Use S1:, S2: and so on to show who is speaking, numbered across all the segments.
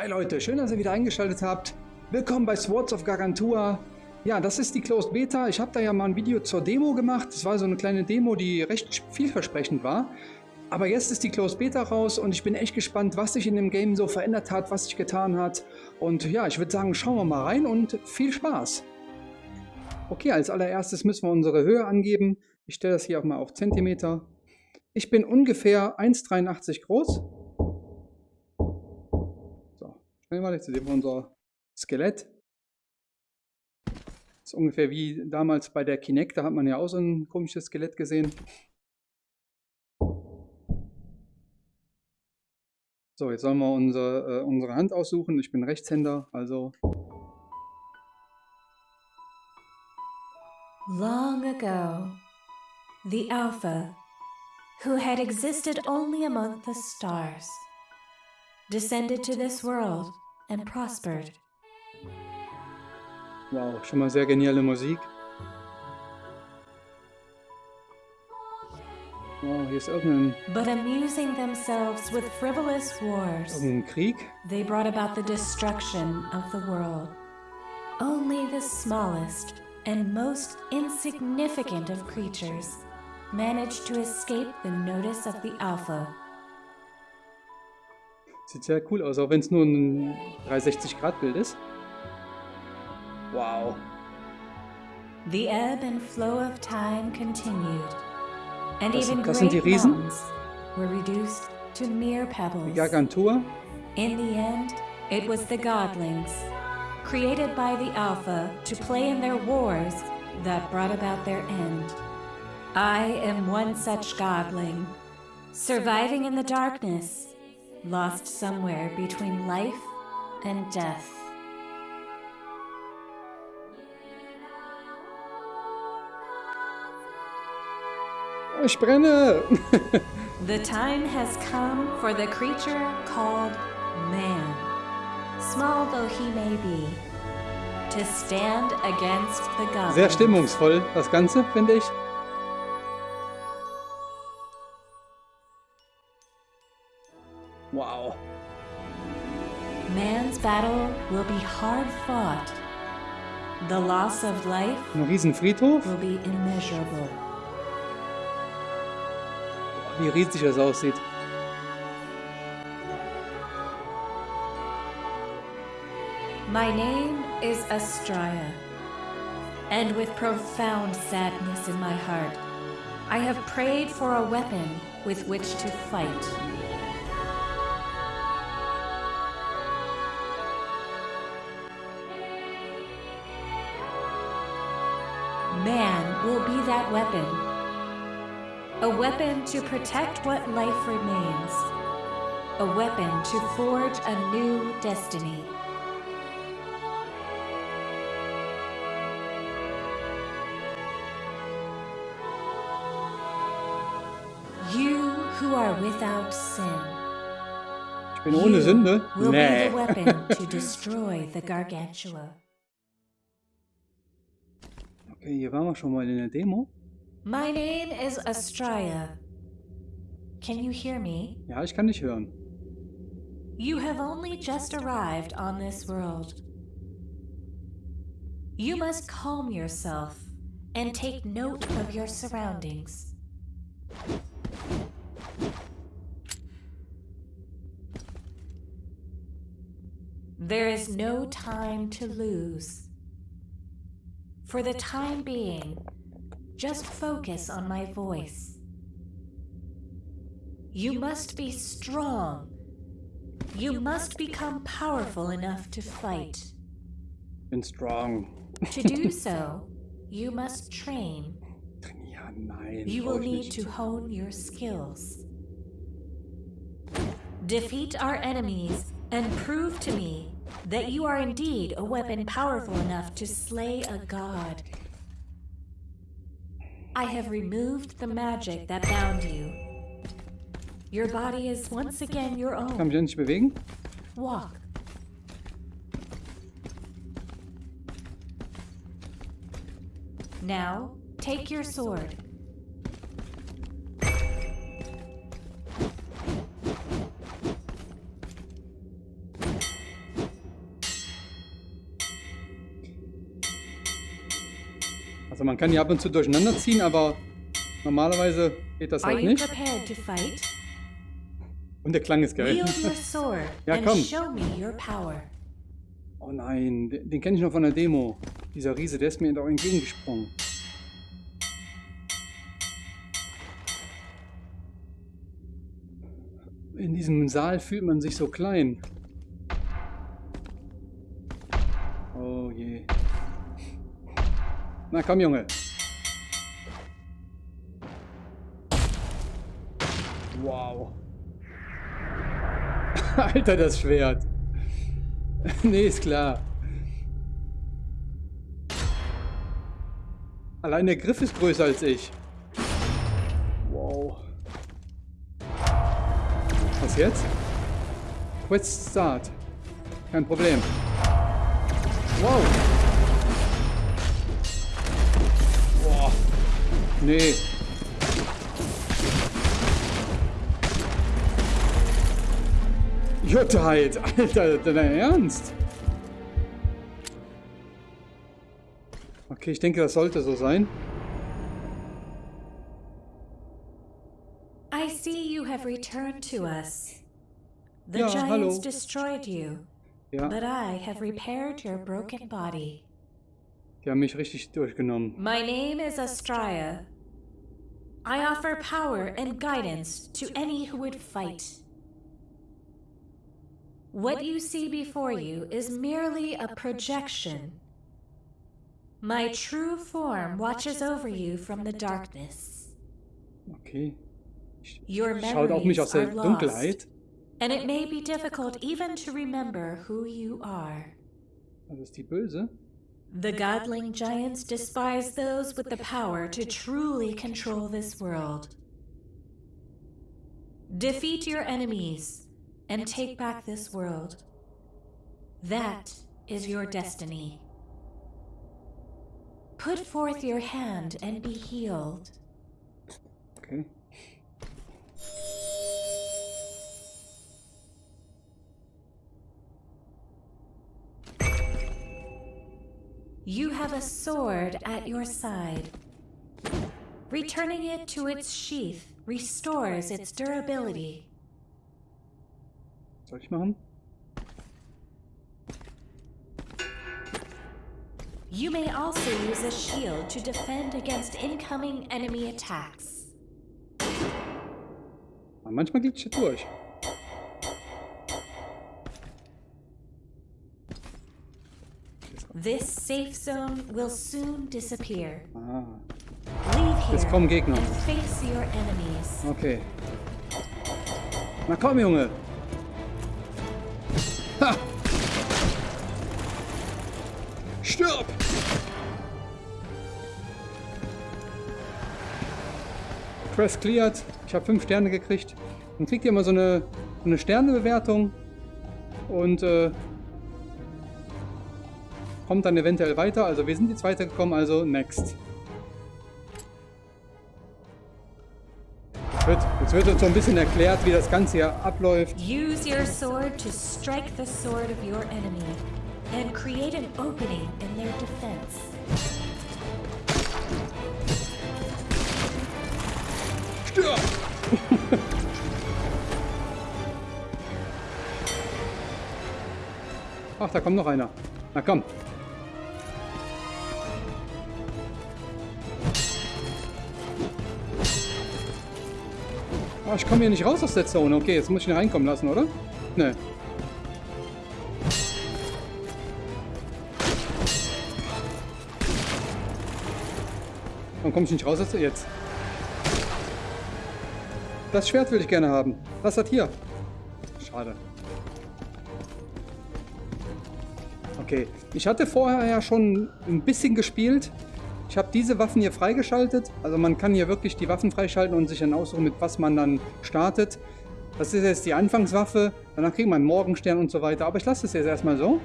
S1: Hi Leute, schön, dass ihr wieder eingeschaltet habt. Willkommen bei Swords of Gargantua. Ja, das ist die Closed Beta. Ich habe da ja mal ein Video zur Demo gemacht. Das war so eine kleine Demo, die recht vielversprechend war. Aber jetzt ist die Closed Beta raus und ich bin echt gespannt, was sich in dem Game so verändert hat, was sich getan hat. Und ja, ich würde sagen, schauen wir mal rein und viel Spaß. Okay, als allererstes müssen wir unsere Höhe angeben. Ich stelle das hier auch mal auf Zentimeter. Ich bin ungefähr 1,83 groß. Schnell mal, jetzt sehen wir unser Skelett. Das ist ungefähr wie damals bei der Kinect, da hat man ja auch so ein komisches Skelett gesehen. So, jetzt sollen wir unsere, äh, unsere Hand aussuchen. Ich bin Rechtshänder, also...
S2: Long ago, the Alpha, who had existed only among the stars, descended to this world and prospered.
S1: Wow, schon mal sehr geniale Musik. Wow, hier ist irgendein...
S2: But amusing themselves with frivolous wars,
S1: irgendein Krieg.
S2: they brought about the destruction of the world. Only the smallest and most insignificant of creatures managed to escape the notice of the Alpha.
S1: Sieht sehr cool aus, auch wenn es nur ein 360-Grad-Bild ist. Wow.
S2: The ebb and flow of time continued, and
S1: Das-
S2: even
S1: das sind die Riesen?
S2: were reduced to mere pebbles.
S1: Gargantua.
S2: In the end, it was the godlings, created by the Alpha to play in their wars, that brought about their end. I am one such godling, surviving in the darkness, lost somewhere between life and death.
S1: Oh, ich brenne!
S2: The time has come for the creature called man, small though he may be, to stand against the gods.
S1: Sehr stimmungsvoll, das Ganze, finde ich.
S2: Battle will be hard fought. The loss of life
S1: Ein riesen Friedhof.
S2: will be immeasurable.
S1: Wie riesig das aussieht.
S2: My name is Astraya, and with profound sadness in my heart, I have prayed for a weapon with which to fight. That weapon. A weapon to protect what life remains. A weapon to forge a new destiny. You who are without sin.
S1: Ich bin ohne Sünde.
S2: Will be
S1: Nee.
S2: the weapon to destroy the Gargantua.
S1: Okay, hier waren wir schon mal in der Demo.
S2: My name is Astraya. Can you hear me?
S1: Ja, ich kann nicht hören.
S2: You have only just arrived on this world. You must calm yourself and take note of your surroundings. There is no time to lose. For the time being, just focus on my voice. You must be strong you must become powerful enough to fight.
S1: Bin strong.
S2: To do so, you must train. You will need to hone your skills. Defeat our enemies and prove to me that you are indeed a weapon powerful enough to slay a god. I have removed the magic that bound you. Your body is once again your
S1: Kann
S2: own.
S1: mich ja nicht bewegen.
S2: Walk. Now, take your sword.
S1: Man kann die ab und zu durcheinander ziehen, aber normalerweise geht das halt nicht. Und der Klang ist geil. Ja, komm. Oh nein, den, den kenne ich noch von der Demo. Dieser Riese, der ist mir doch entgegengesprungen. In diesem Saal fühlt man sich so klein. Na komm, Junge. Wow. Alter, das Schwert. nee, ist klar. Allein der Griff ist größer als ich. Wow. Was jetzt? Quest Start. Kein Problem. Wow. Nee. Jutheit, Alter, dein Ernst? Okay, ich denke, das sollte so sein.
S2: I see you have returned to us. The
S1: Ja,
S2: giants
S1: hallo.
S2: destroyed you,
S1: Ja,
S2: but I have repaired your broken body.
S1: die haben mich richtig durchgenommen.
S2: My name is Astraya. I offer power and guidance to any who would fight. What you see before you is merely a projection. My true form watches over you from the darkness.
S1: Okay.
S2: Your
S1: Schaut auf mich aus der
S2: memories are
S1: Dunkelheit.
S2: lost, and it may be difficult even to remember who you are.
S1: Das ist die Böse.
S2: The godling giants despise those with the power to truly control this world. Defeat your enemies and take back this world. That is your destiny. Put forth your hand and be healed. You have a sword at your side. Returning it to its sheath restores its durability.
S1: Soll ich machen?
S2: You may also use a shield to defend against incoming enemy attacks.
S1: Manchmal glitscht er durch.
S2: This safe zone will soon disappear.
S1: Ah,
S2: Leave
S1: Jetzt
S2: here
S1: kommen Gegner.
S2: and face your enemies.
S1: okay. Na komm, Junge. Ha! Stirb! Quest cleared. Ich habe fünf Sterne gekriegt. Dann kriegt ihr immer so eine, so eine Sternebewertung. Und äh, kommt dann eventuell weiter. Also wir sind jetzt weitergekommen, also next. Jetzt wird, jetzt wird uns so ein bisschen erklärt, wie das Ganze hier abläuft.
S2: Use your sword to strike the sword of your enemy and create an opening in their defense.
S1: Stirb! Ach, da kommt noch einer. Na komm. Oh, ich komme hier nicht raus aus der Zone. Okay, jetzt muss ich ihn reinkommen lassen, oder? Ne. Warum komme ich nicht raus aus der... Jetzt. Das Schwert will ich gerne haben. Was hat hier? Schade. Okay, ich hatte vorher ja schon ein bisschen gespielt. Ich habe diese Waffen hier freigeschaltet. Also man kann hier wirklich die Waffen freischalten und sich dann aussuchen, mit was man dann startet. Das ist jetzt die Anfangswaffe. Danach kriegt man Morgenstern und so weiter. Aber ich lasse es jetzt erstmal so.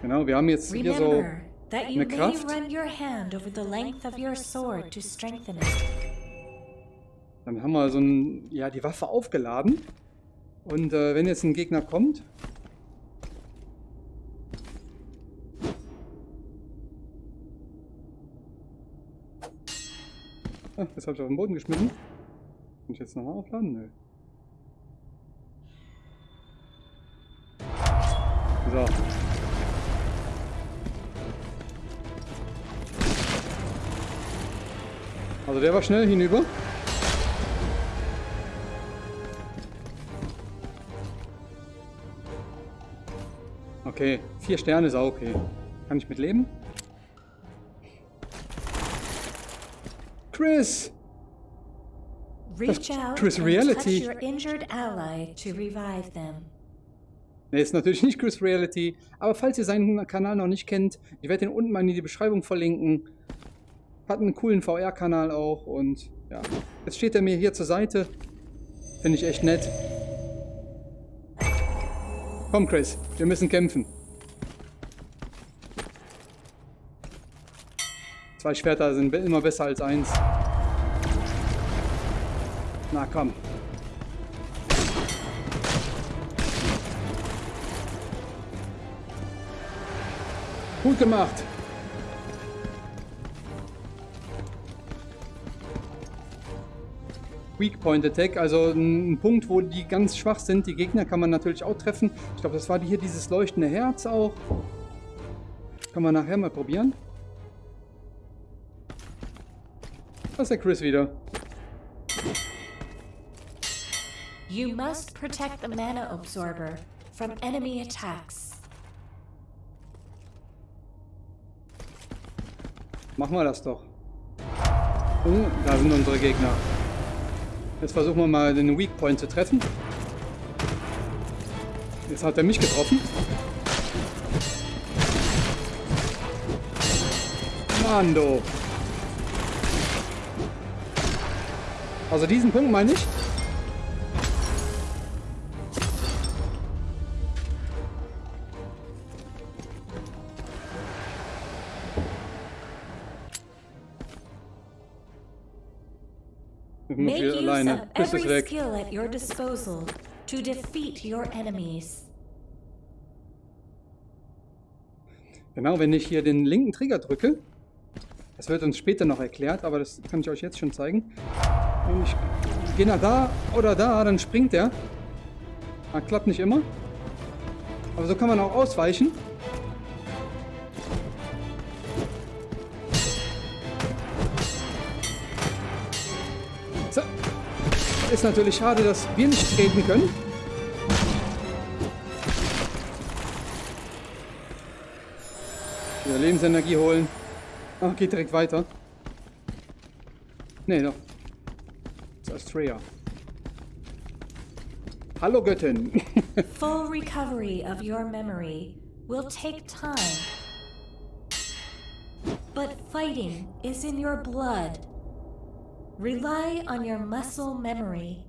S1: Genau, wir haben jetzt hier so... Eine Kraft. Dann haben wir so ein, ja, die Waffe aufgeladen. Und äh, wenn jetzt ein Gegner kommt, ah, das habe ich auf den Boden geschmissen. Kann ich jetzt nochmal aufladen? Nö. So. Also der war schnell hinüber. Okay, vier Sterne ist auch okay. Kann ich mit leben? Chris!
S2: Reach out
S1: Chris Reality.
S2: touch your injured ally to revive them.
S1: Ne, ist natürlich nicht Chris Reality, aber falls ihr seinen Kanal noch nicht kennt, ich werde den unten mal in die Beschreibung verlinken. Hat einen coolen VR-Kanal auch und ja, jetzt steht er mir hier zur Seite. Finde ich echt nett. Komm Chris, wir müssen kämpfen. Zwei Schwerter sind immer besser als eins. Na komm. Gut gemacht. Weak Point Attack, also ein Punkt, wo die ganz schwach sind. Die Gegner kann man natürlich auch treffen. Ich glaube, das war hier dieses leuchtende Herz auch. Kann man nachher mal probieren. Da ist der Chris wieder.
S2: You must protect the mana absorber from enemy attacks.
S1: Machen wir das doch. Oh, da sind unsere Gegner. Jetzt versuchen wir mal den Weak Point zu treffen. Jetzt hat er mich getroffen. Mando. Also diesen Punkt meine ich.
S2: To defeat your enemies.
S1: Genau, wenn ich hier den linken Trigger drücke, das wird uns später noch erklärt, aber das kann ich euch jetzt schon zeigen. Und ich gehe nach da oder da, dann springt er. Ah, klappt nicht immer. Aber so kann man auch ausweichen. Ist natürlich schade, dass wir nicht treten können. Wieder Lebensenergie holen. Ach, geht direkt weiter. Nee, doch. Das ist Freya. Hallo Göttin.
S2: Full recovery of your memory will take time. But fighting is in your blood. Rely on your muscle memory.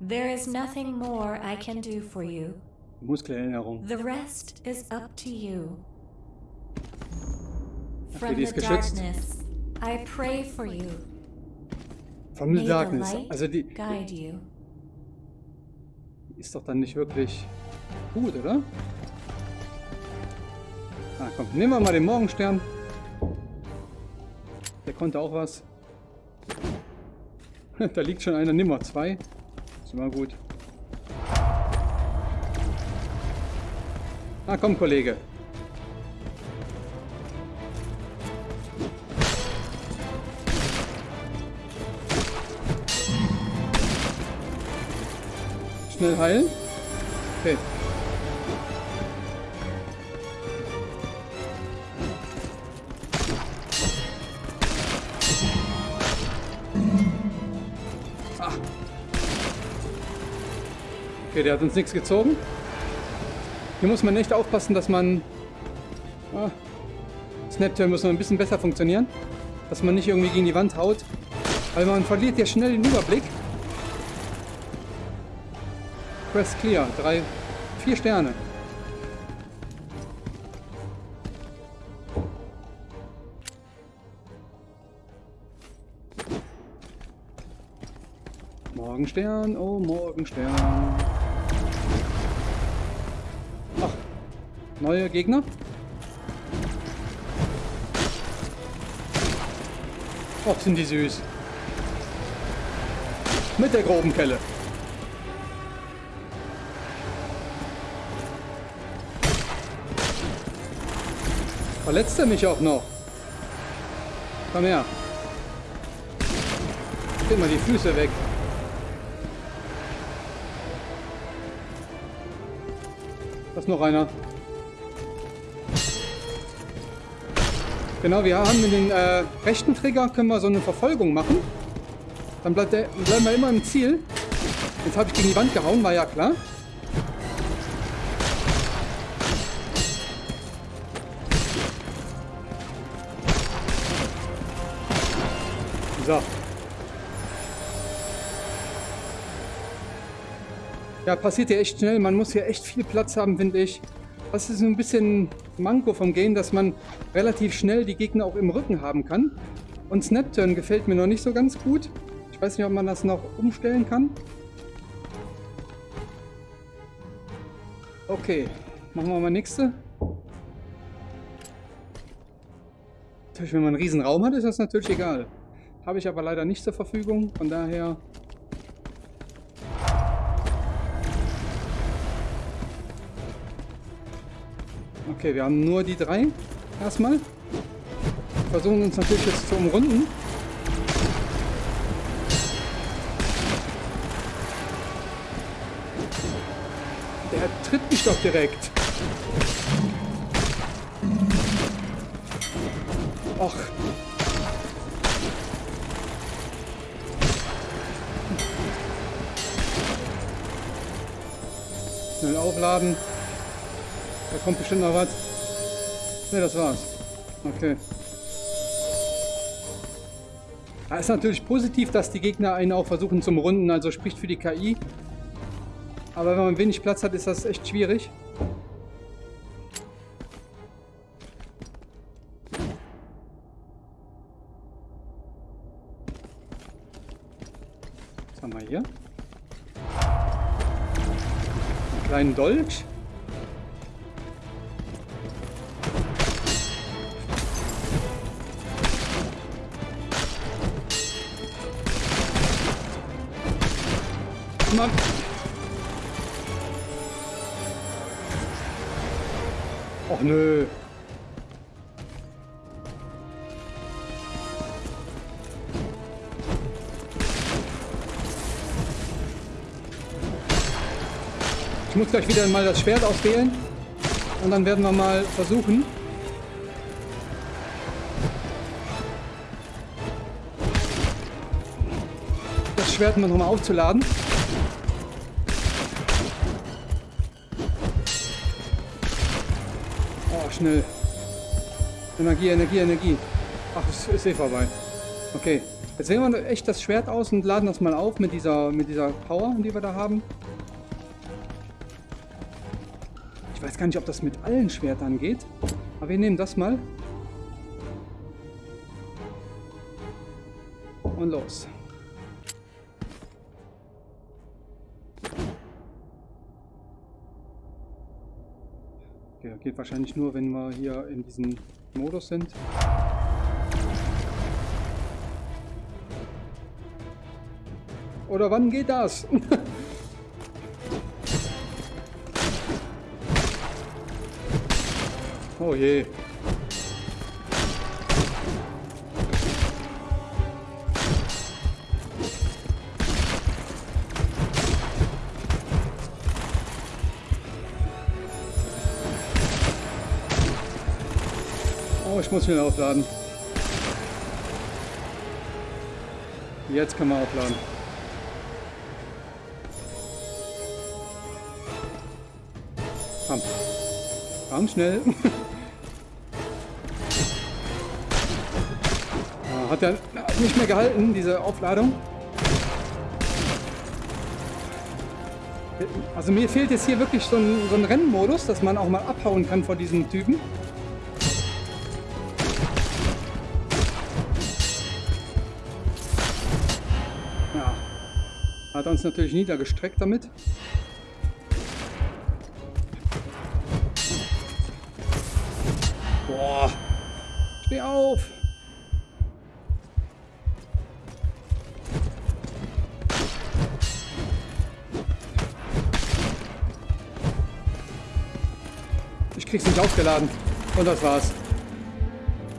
S2: There is nothing more I can do for you.
S1: Muskelerinnerung.
S2: The rest is up to you. From the darkness, I pray for you.
S1: From the Darkness. Also die
S2: guide you.
S1: ist doch dann nicht wirklich gut, oder? Ah, komm, nehmen wir mal den Morgenstern. Der konnte auch was. da liegt schon einer, nimm mal zwei. Ist immer gut. Ah, komm, Kollege. Schnell heilen. Okay. Okay, der hat uns nichts gezogen. Hier muss man echt aufpassen, dass man... Ah, Snapturn muss noch ein bisschen besser funktionieren. Dass man nicht irgendwie gegen die Wand haut. Weil man verliert ja schnell den Überblick. Quest clear. Drei, vier Sterne. Morgenstern, oh Morgenstern. Neue Gegner? Och, sind die süß. Mit der groben Kelle. Verletzt er mich auch noch? Komm her. Gib mal die Füße weg. Da ist noch einer. Genau, wir haben den äh, rechten Trigger können wir so eine Verfolgung machen. Dann bleibt der, bleiben wir immer im Ziel. Jetzt habe ich gegen die Wand gehauen, war ja klar. So. Ja, passiert ja echt schnell. Man muss hier echt viel Platz haben, finde ich. Das ist ein bisschen Manko vom Game, dass man relativ schnell die Gegner auch im Rücken haben kann. Und Snapturn gefällt mir noch nicht so ganz gut. Ich weiß nicht, ob man das noch umstellen kann. Okay, machen wir mal nächste. Natürlich, wenn man einen riesen Raum hat, ist das natürlich egal. Habe ich aber leider nicht zur Verfügung, von daher... Okay, wir haben nur die drei erstmal. Versuchen uns natürlich jetzt zu umrunden. Der tritt mich doch direkt. Och, Schnell aufladen. Da kommt bestimmt noch was. Ne, das war's. Okay. Ja, ist natürlich positiv, dass die Gegner einen auch versuchen zum Runden, also spricht für die KI. Aber wenn man wenig Platz hat, ist das echt schwierig. Was haben wir hier? kleinen Dolch. Mann. Och nö. Ich muss gleich wieder mal das Schwert auswählen. Und dann werden wir mal versuchen. Das Schwert mal nochmal aufzuladen. Schnell. Energie, Energie, Energie. Ach, es ist eh vorbei. Okay. Jetzt wählen wir echt das Schwert aus und laden das mal auf mit dieser, mit dieser Power, die wir da haben. Ich weiß gar nicht, ob das mit allen Schwertern geht. Aber wir nehmen das mal. Und los. Geht wahrscheinlich nur, wenn wir hier in diesem Modus sind. Oder wann geht das? Oh je. Muss wieder aufladen. Jetzt kann man aufladen. Komm. Komm schnell. Hat er nicht mehr gehalten, diese Aufladung. Also mir fehlt jetzt hier wirklich so ein, so ein Rennmodus, dass man auch mal abhauen kann vor diesen Typen. hat uns natürlich niedergestreckt damit. Boah. Steh auf. Ich krieg's nicht aufgeladen. Und das war's.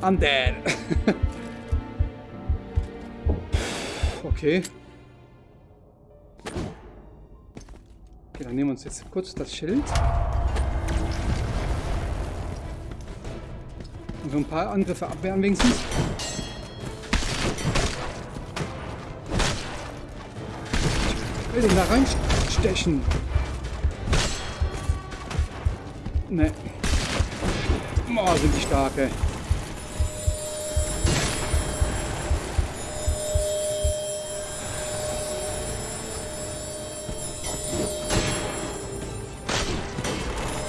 S1: I'm dead. okay. Okay, dann nehmen wir uns jetzt kurz das Schild. Und so ein paar Angriffe abwehren wenigstens. Ich will den da reinstechen. Ne. Oh, sind die stark,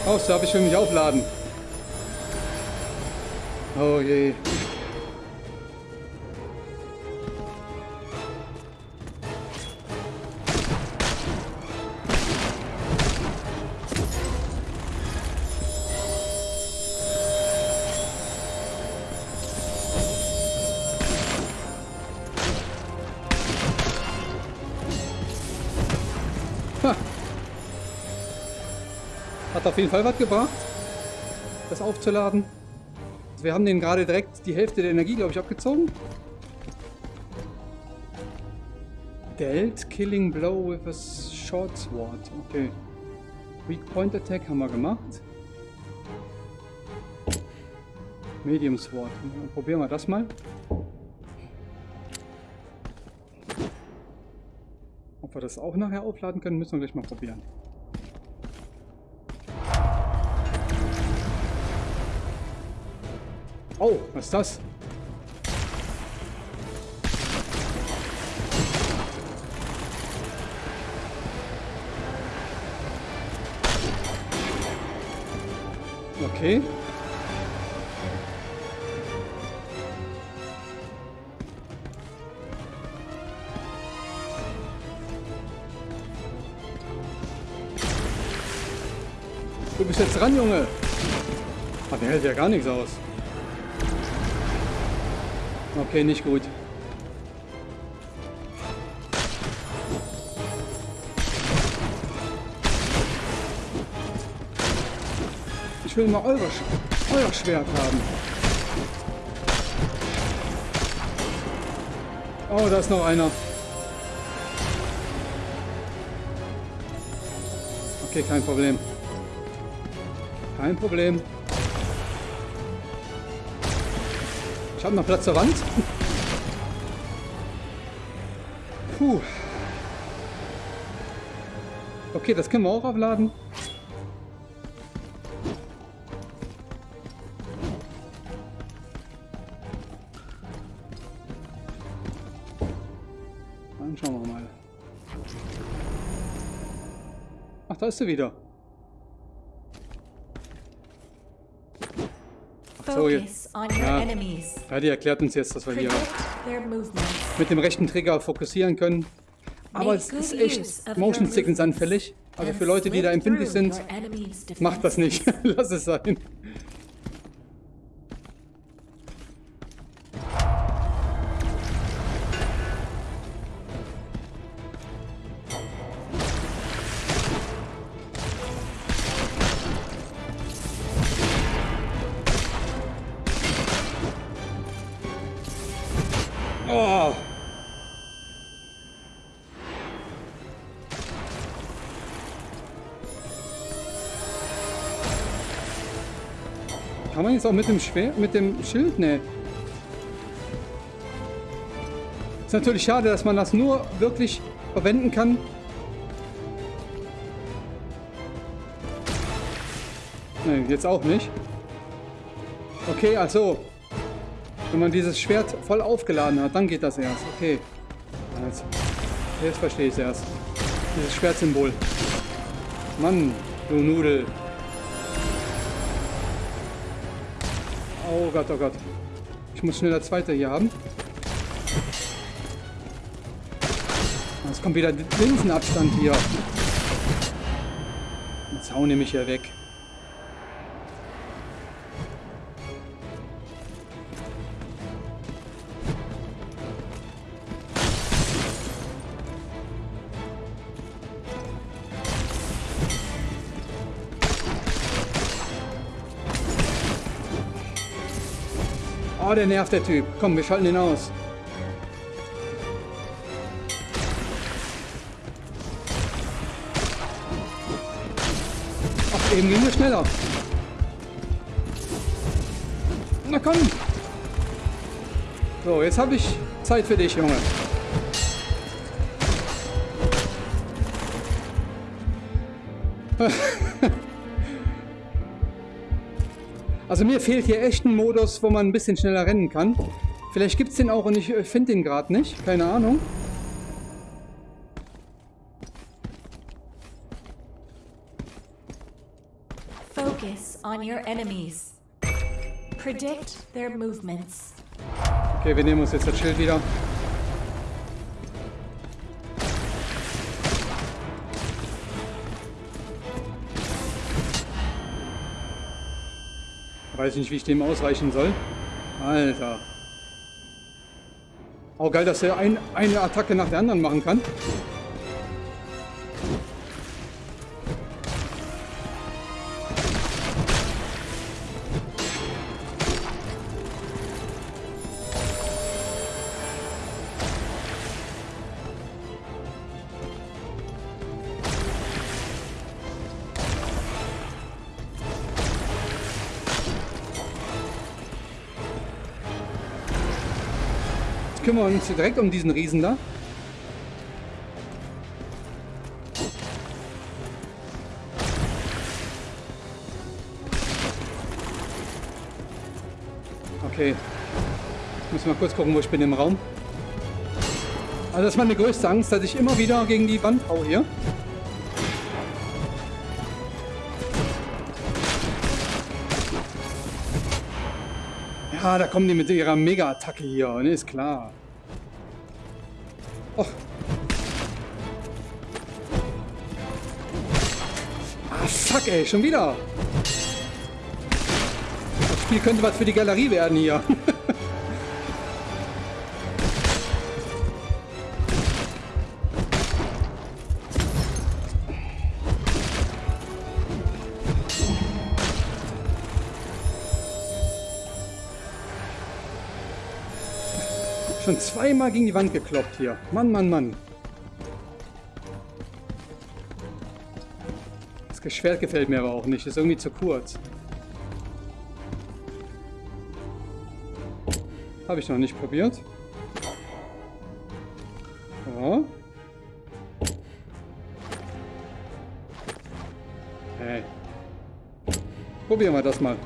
S1: Aus, darf ich für mich aufladen. Oh je. Auf jeden Fall was gebracht, das aufzuladen. Also wir haben den gerade direkt die Hälfte der Energie, glaube ich, abgezogen. Dealt Killing Blow with a Short Sword. Okay. Weak Point Attack haben wir gemacht. Medium Sword. Probieren wir das mal. Ob wir das auch nachher aufladen können, müssen wir gleich mal probieren. Oh, was ist das? Okay. Du bist jetzt dran, Junge. Ach, der hält ja gar nichts aus. Okay, nicht gut. Ich will mal euer, euer Schwert haben. Oh, da ist noch einer. Okay, kein Problem. Kein Problem. Ich habe noch Platz zur Wand. Puh. Okay, das können wir auch aufladen. Dann schauen wir mal. Ach, da ist sie wieder. So, jetzt. Ja. die erklärt uns jetzt, dass wir hier mit dem rechten Trigger fokussieren können. Aber es ist echt Motion Sickness anfällig. Also für Leute, die da empfindlich sind, macht das nicht. Lass es sein. Kann man jetzt auch mit dem Schwert, mit dem Schild? Ne. Ist natürlich schade, dass man das nur wirklich verwenden kann. Ne, jetzt auch nicht. Okay, also wenn man dieses Schwert voll aufgeladen hat, dann geht das erst. Okay. Jetzt, jetzt verstehe ich es erst. Dieses Schwertsymbol. Mann, du Nudel. Oh Gott, oh Gott. Ich muss schnell das zweite hier haben. Jetzt kommt wieder Linsenabstand hier. Jetzt hauen die mich hier weg. Oh, der nervt, der Typ. Komm, wir schalten ihn aus. Ach, eben ging es schneller. Na komm. So, jetzt habe ich Zeit für dich, Junge. Also mir fehlt hier echt ein Modus, wo man ein bisschen schneller rennen kann. Vielleicht gibt es den auch und ich äh, finde den gerade nicht. Keine Ahnung.
S2: Focus on your enemies. Predict their movements.
S1: Okay, wir nehmen uns jetzt das Schild wieder. Weiß nicht, wie ich dem ausweichen soll. Alter. Auch geil, dass er ein, eine Attacke nach der anderen machen kann. Kümmern wir uns direkt um diesen Riesen da. Okay. Ich muss mal kurz gucken, wo ich bin im Raum. Also das ist meine größte Angst, dass ich immer wieder gegen die Wand hau hier. Ja, da kommen die mit ihrer Mega-Attacke hier, ne, ist klar. Oh. Ah, fuck, ey, schon wieder. Das Spiel könnte was für die Galerie werden hier. Zweimal gegen die Wand gekloppt hier. Mann, Mann, Mann. Das Schwert gefällt mir aber auch nicht. Ist irgendwie zu kurz. Habe ich noch nicht probiert. Ja. Hey. Probieren wir das mal.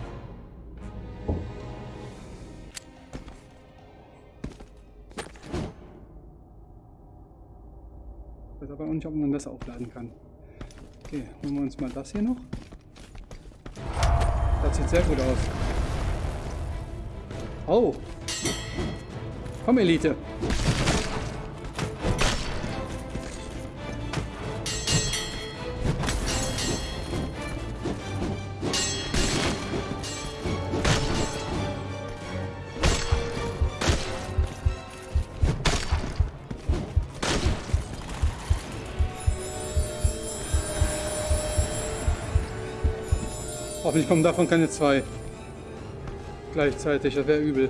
S1: Nicht, ob man das aufladen kann. Okay, holen wir uns mal das hier noch. Das sieht sehr gut aus. Oh! Komm, Elite! Hoffentlich kommen davon keine zwei. Gleichzeitig, das wäre übel.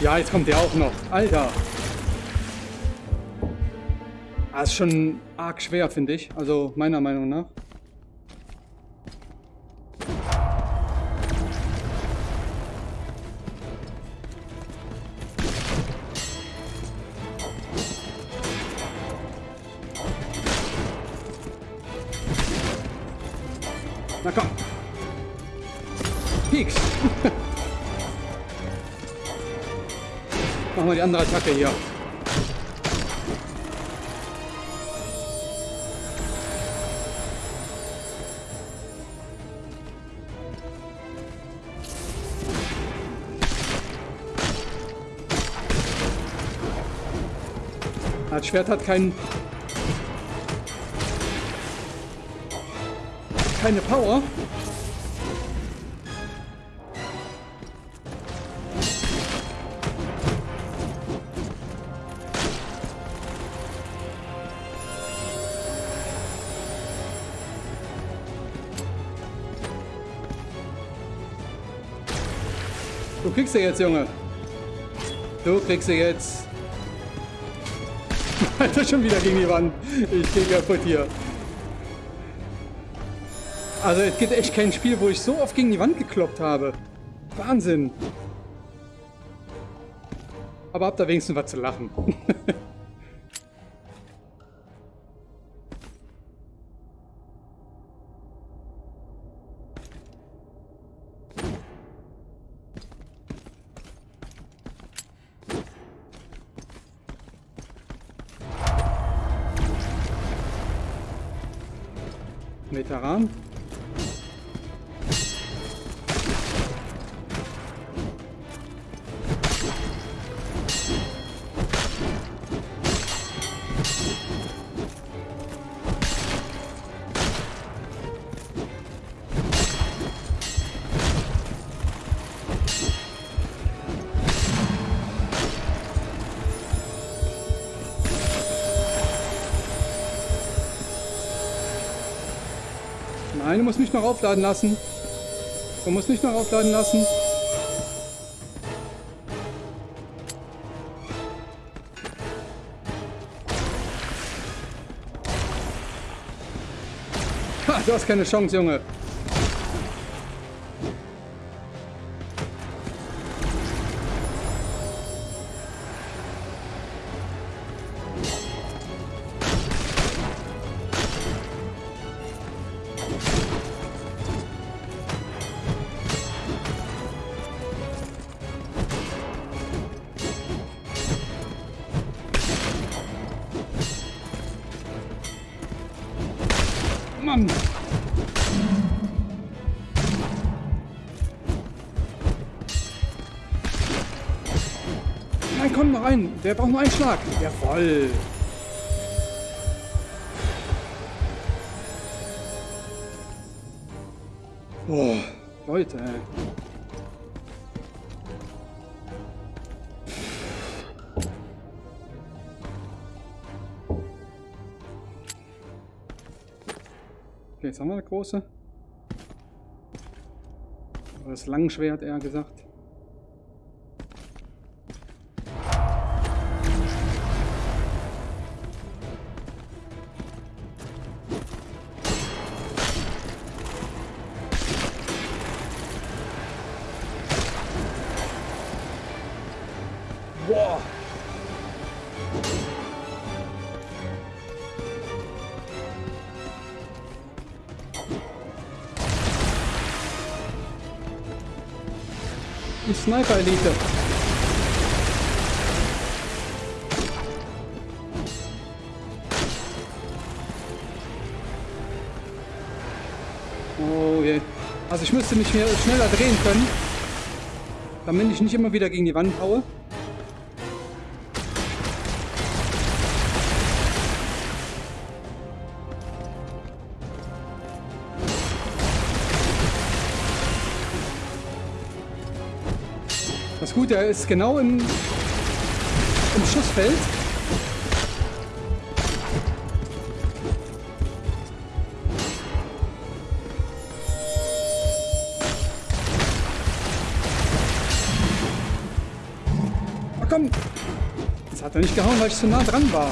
S1: Ja, jetzt kommt der auch noch. Alter. Das ah, ist schon arg schwer, finde ich. Also meiner Meinung nach. Na komm. Peaks. Machen wir die andere Attacke hier. Das Schwert hat keinen keine Power. Du kriegst sie jetzt, Junge. Du kriegst sie jetzt. Alter, schon wieder gegen die Wand. Ich gehe kaputt hier. Also es gibt echt kein Spiel, wo ich so oft gegen die Wand gekloppt habe. Wahnsinn. Aber habt da wenigstens was zu lachen. Noch aufladen lassen. Du musst mich noch aufladen lassen. Ha, du hast keine Chance, Junge. Der braucht nur einen Schlag. Jawoll. Boah, Leute. Okay, jetzt haben wir eine große. Oder das Langschwert eher gesagt. Sniper-Elite. Oh je. Also ich müsste mich hier schneller drehen können, damit ich nicht immer wieder gegen die Wand haue. Das Gute, er ist genau im, im Schussfeld. Oh, komm! Das hat er nicht gehauen, weil ich zu nah dran war.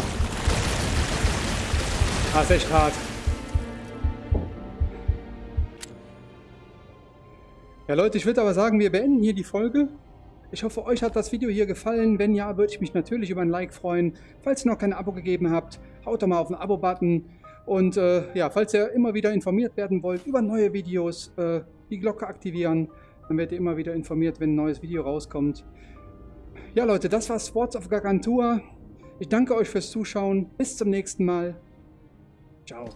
S1: Ah, ist echt hart. Ja Leute, ich würde aber sagen, wir beenden hier die Folge. Ich hoffe, euch hat das Video hier gefallen. Wenn ja, würde ich mich natürlich über ein Like freuen. Falls ihr noch kein Abo gegeben habt, haut doch mal auf den Abo-Button. Und äh, ja, falls ihr immer wieder informiert werden wollt über neue Videos, äh, die Glocke aktivieren. Dann werdet ihr immer wieder informiert, wenn ein neues Video rauskommt. Ja Leute, das war Sports of Gargantua. Ich danke euch fürs Zuschauen. Bis zum nächsten Mal. Ciao.